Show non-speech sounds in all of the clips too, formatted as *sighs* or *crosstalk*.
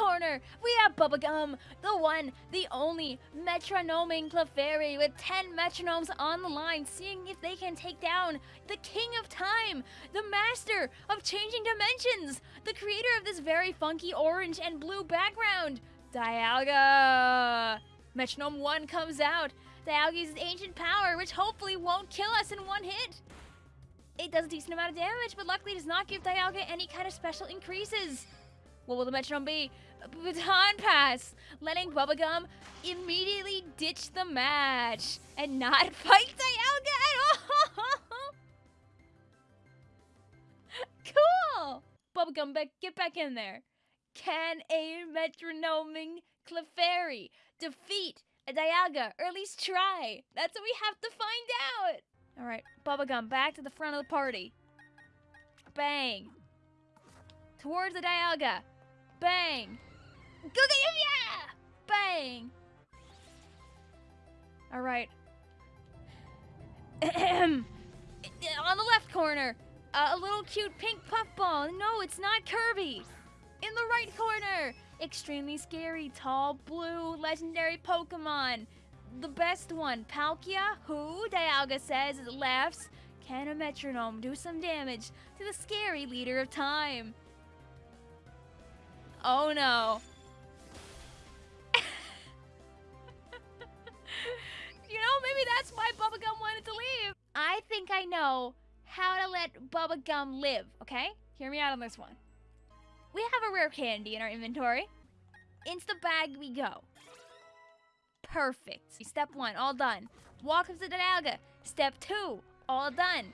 corner, we have Bubblegum, the one, the only metronoming Clefairy with 10 metronomes on the line, seeing if they can take down the King of Time, the master of changing dimensions, the creator of this very funky orange and blue background, Dialga. Metronome 1 comes out. Dialga uses ancient power, which hopefully won't kill us in one hit. It does a decent amount of damage, but luckily does not give Dialga any kind of special increases. What will the metronome be? Baton Pass, letting Bubblegum immediately ditch the match and not *laughs* fight Dialga at all. *laughs* cool. Bubblegum, back, get back in there. Can a metronoming Clefairy defeat a Dialga, or at least try? That's what we have to find out. All right, Bubblegum, back to the front of the party. Bang. Towards the Dialga. Bang. Gugayuya! Bang. All right. On the left corner, uh, a little cute pink puffball. No, it's not Kirby. In the right corner, extremely scary, tall, blue, legendary Pokemon the best one, Palkia, who, Dialga says, laughs, can a metronome do some damage to the scary leader of time? Oh no. I think I know how to let Bubblegum live, okay? Hear me out on this one. We have a rare candy in our inventory. Into the bag we go. Perfect. Step one, all done. Walk up to the Dialga. Step two, all done.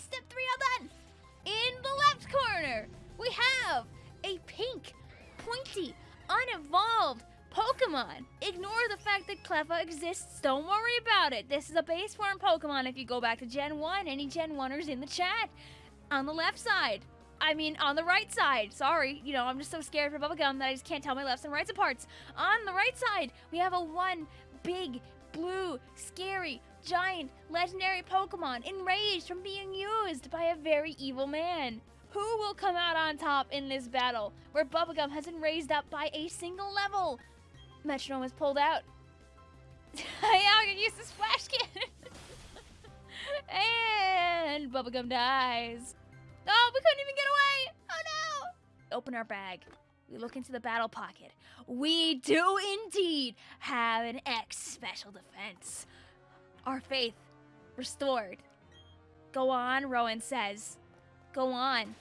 Step three, all done. In the left corner, we have a pink, pointy, unevolved Pokemon. Ignore the fact that Cleffa exists. Don't worry about it. This is a base form Pokemon. If you go back to Gen 1, any Gen 1ers in the chat. On the left side, I mean, on the right side. Sorry, you know, I'm just so scared for bubblegum that I just can't tell my lefts and rights apart. On the right side, we have a one big, blue, scary, giant, legendary Pokemon enraged from being used by a very evil man. Who will come out on top in this battle, where Bubblegum has been raised up by a single level? Metronome is pulled out. I can use this flash cannon. *laughs* and Bubblegum dies. Oh, we couldn't even get away! Oh no! Open our bag. We look into the battle pocket. We do indeed have an X special defense. Our faith restored. Go on, Rowan says. Go on.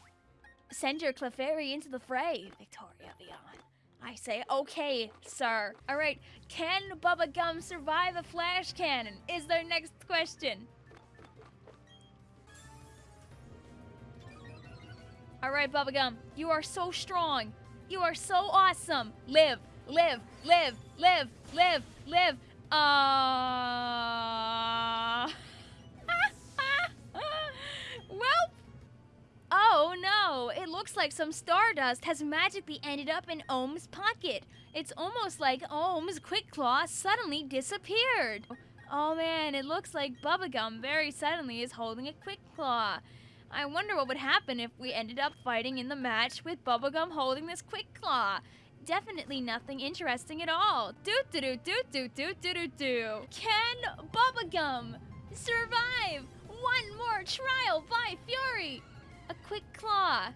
Send your Clefairy into the fray, Victoria Leon. I say, okay, sir. All right, can Bubba Gum survive a flash cannon? Is their next question. All right, Bubblegum, you are so strong. You are so awesome. Live, live, live, live, live, live. Uh... it looks like some stardust has magically ended up in Ohm's pocket. It's almost like Ohm's Quick Claw suddenly disappeared. Oh man, it looks like Bubblegum very suddenly is holding a Quick Claw. I wonder what would happen if we ended up fighting in the match with Bubblegum holding this Quick Claw. Definitely nothing interesting at all. Do do do do do do do do do. Can Bubblegum survive one more trial by Fury? Quick Claw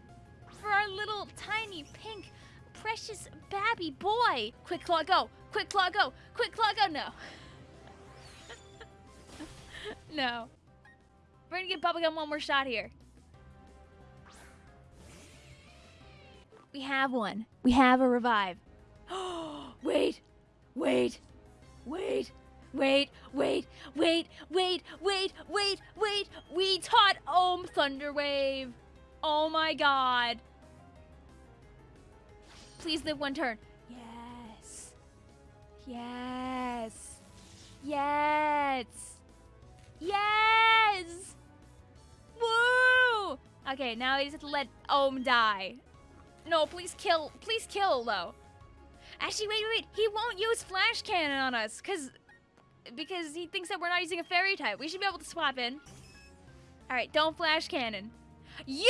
for our little tiny pink precious babby boy. Quick Claw go. Quick Claw go. Quick Claw go. No. no. We're gonna give Bubblegum one more shot here. We have one. We have a revive. wait, wait, wait, wait, wait, wait, wait, wait, wait, wait. We taught Ohm Thunder Wave. Oh my god. Please live one turn. Yes. Yes. Yes. Yes. Woo! Okay, now I just have to let Ohm die. No, please kill. Please kill, though. Actually, wait, wait, wait. He won't use Flash Cannon on us, because because he thinks that we're not using a Fairy type. We should be able to swap in. All right, don't Flash Cannon. You!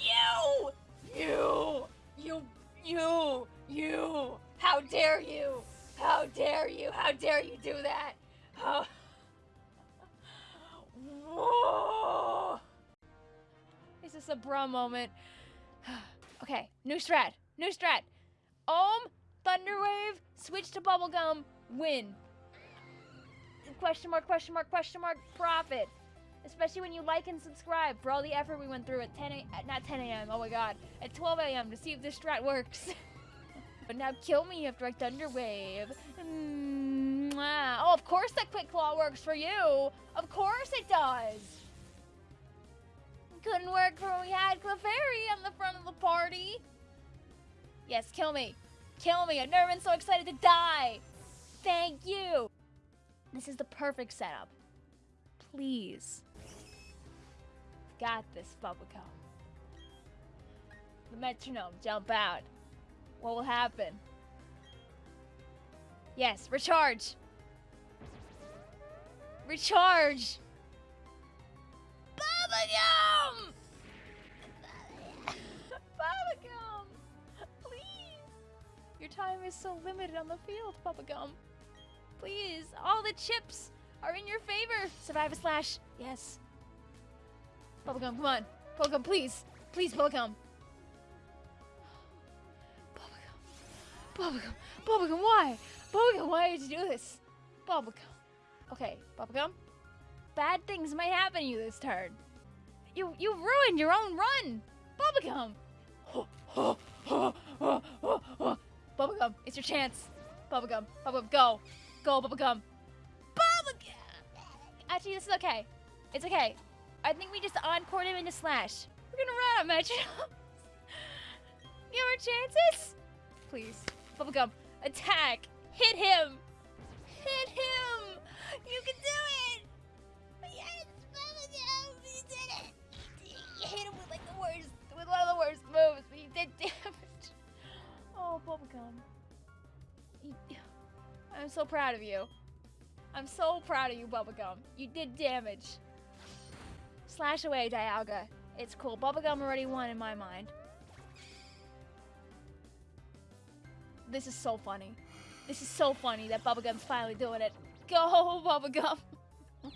You! You! You You, you, how dare you? How dare you? How dare you do that? How... Whoa! Is this a bra moment? *sighs* okay, new strat, new strat. Ohm, Thunderwave, switch to Bubblegum, win. Question mark, question mark, question mark, profit. Especially when you like and subscribe for all the effort we went through at 10 a, not 10 a.m. Oh my god, at 12 a.m. to see if this strat works. *laughs* but now kill me after I thunder wave. Mwah. Oh, of course that quick claw works for you. Of course it does. Couldn't work when we had Clefairy on the front of the party. Yes, kill me. Kill me. I've never been so excited to die. Thank you. This is the perfect setup. Please. Got this, Bubblegum. The metronome, jump out. What will happen? Yes, recharge. Recharge. Bubblegum! *laughs* Bubblegum! Please! Your time is so limited on the field, Bubblegum. Please, all the chips are in your favor. Survive a slash. Yes. Bubblegum, come on. Bubblegum, please. Please, Bubblegum. Bubblegum. Bubblegum. Bubblegum, why? Bubblegum, why did you do this? Bubblegum. Okay, Bubblegum. Bad things might happen to you this turn. You you ruined your own run. Bubblegum. Bubblegum, it's your chance. Bubblegum, Bubblegum, go. Go, Bubblegum. Actually, this is okay. It's okay. I think we just encore him into Slash. We're gonna run out, Metro. *laughs* Give our chances? Please. Bubblegum, attack. Hit him. Hit him. You can do it. Yes, Bubblegum, you did it. You hit him with like the worst, with one of the worst moves, but you did *laughs* damage. Oh, Bubblegum. I'm so proud of you. I'm so proud of you, Bubblegum. You did damage. Slash away, Dialga. It's cool. Bubblegum already won in my mind. This is so funny. This is so funny that Bubblegum's finally doing it. Go, *laughs* Bubblegum! *laughs*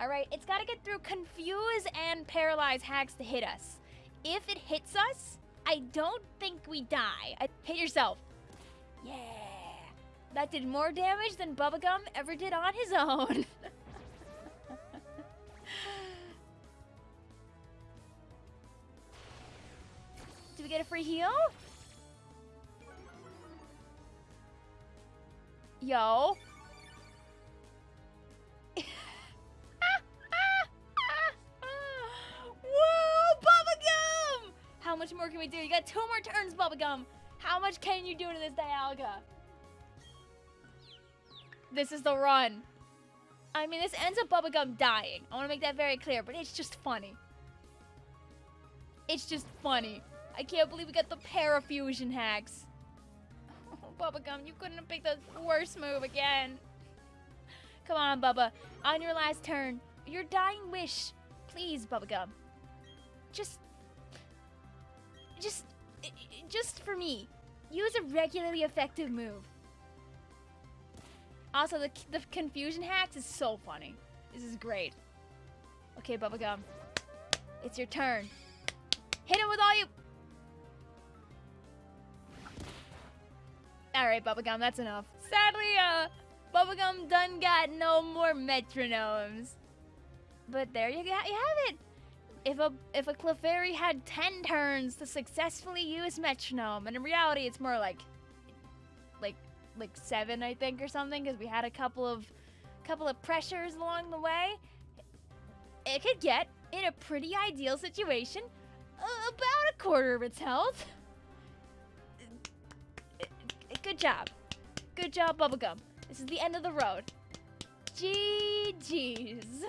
Alright, it's gotta get through Confuse and Paralyze hacks to hit us. If it hits us, I don't think we die. I hit yourself. Yeah. That did more damage than Bubblegum ever did on his own. *laughs* Do we get a free heal? Yo. *laughs* Whoa, Bubblegum! How much more can we do? You got two more turns, Bubblegum. How much can you do to this Dialga? This is the run. I mean, this ends up Bubblegum dying. I want to make that very clear, but it's just funny. It's just funny. I can't believe we got the parafusion hacks. *laughs* Oh, Bubblegum, you couldn't have picked the worst move again. Come on, Bubba. On your last turn, your dying wish. Please, Bubblegum. Just... Just... Just for me. Use a regularly effective move. Also, the, the confusion hacks is so funny. This is great. Okay, Bubblegum. It's your turn. Hit him with all you... Alright, Bubblegum, that's enough. Sadly, uh, Bubblegum done got no more metronomes. But there you, got, you have it. If a if a Clefairy had 10 turns to successfully use metronome, and in reality it's more like like like seven, I think, or something, because we had a couple of couple of pressures along the way. It could get in a pretty ideal situation about a quarter of its health. Good job. Good job, Bubblegum. This is the end of the road. GG's.